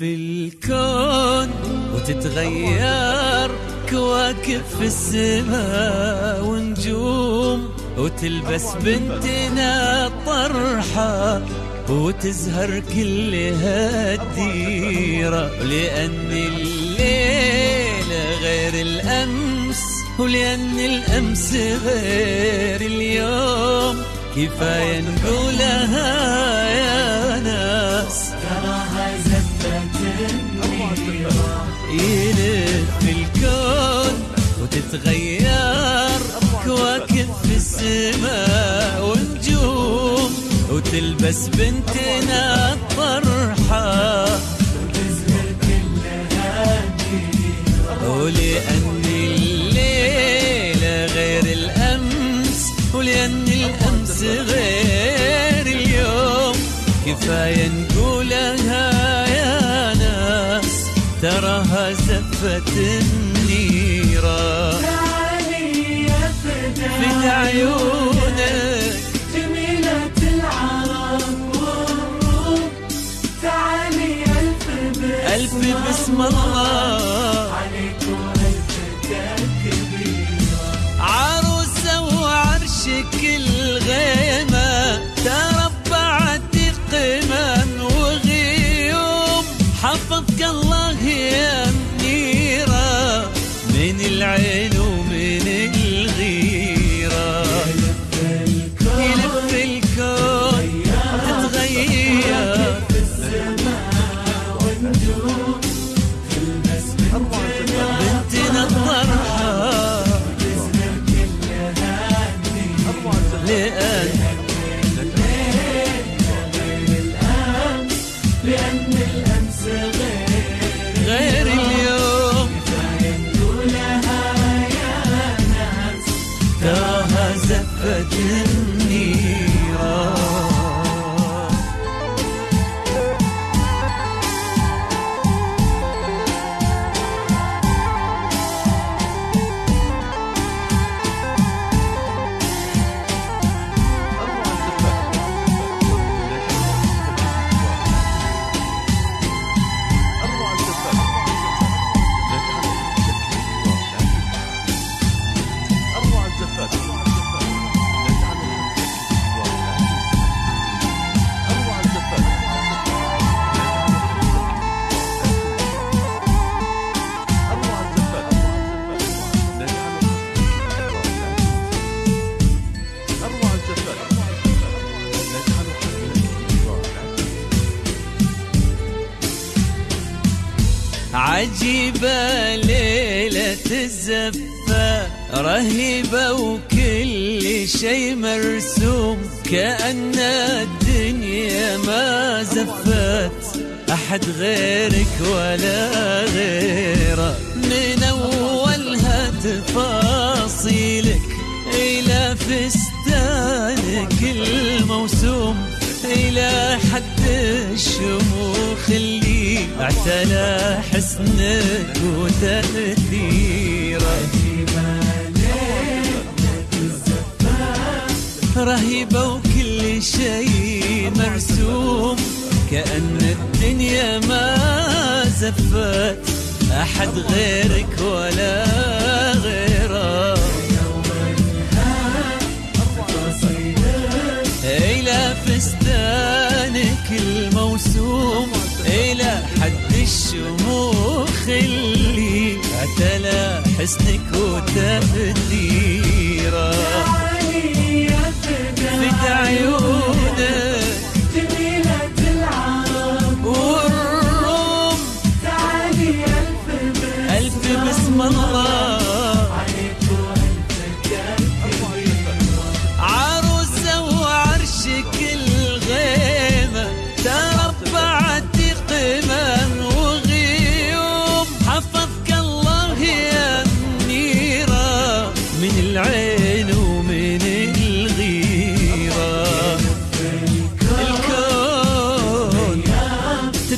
يلف الكون وتتغير كواكب في السماء ونجوم وتلبس بنتنا طرحة وتزهر كلها الديرة. لأن الليل غير الأمس ولأن الأمس غير اليوم. كفاية نقولها وتتغير كواكب في السماء ونجوم وتلبس بنتنا الطرحة. ولأن الليلة غير الأمس ولأن الأمس غير اليوم. كفاية نقولها تراها زفت النيرة تعالي يا في عيونك جميلة العرب. والروم تعالي ألف بسم ألف بسم الله. عليكم ألف تكبيرة عروسة وعرشك الغيمة تراها زفت النيران. عجيبة ليلة الزفة رهيبة وكل شي مرسوم كأن الدنيا ما زفت. أحد غيرك ولا غيره من أولها تفاصيلك إلى فستانك الموسوم إلى حد الشموخ اللي اعتلى حسنك وتأثيرك رهيبة وكل شيء مرسوم كأن الدنيا ما زفت. أحد غيرك ولا غيره حسنك وتأثيره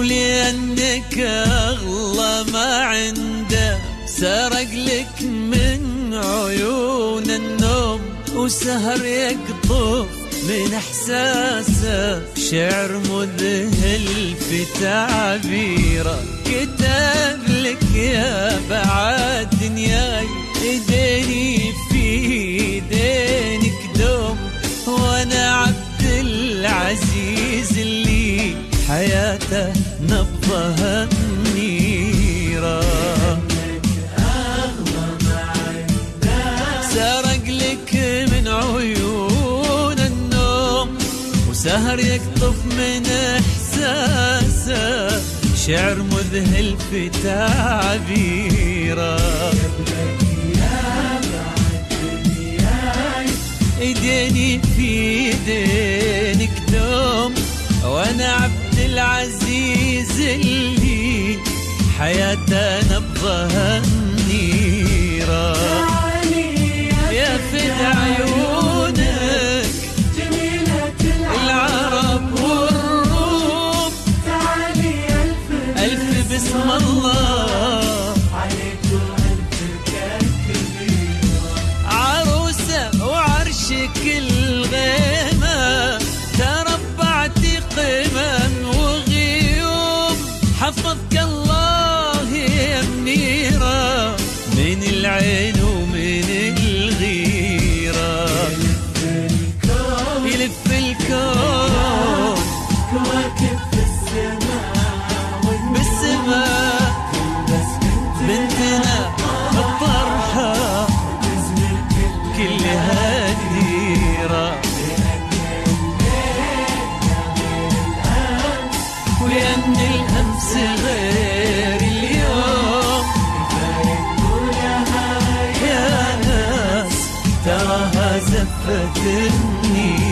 ولأنك أغلى ما عنده. سرق لك من عيون النوم وسهر يقطف من احساسه شعر مذهل في تعبيره. كتب لك يا بعد دنياي إيديني في إيدينك دوم. وأنا عبد العزيز اللي حياته نبضها النيره سرق لك من عيون النوم وسهر يقطف من احساسه شعر مذهل في تعبيره ايديني في ايدينك دوم وأنا العزيز اللي حياته نبضها يا ناس تراها زفت النيل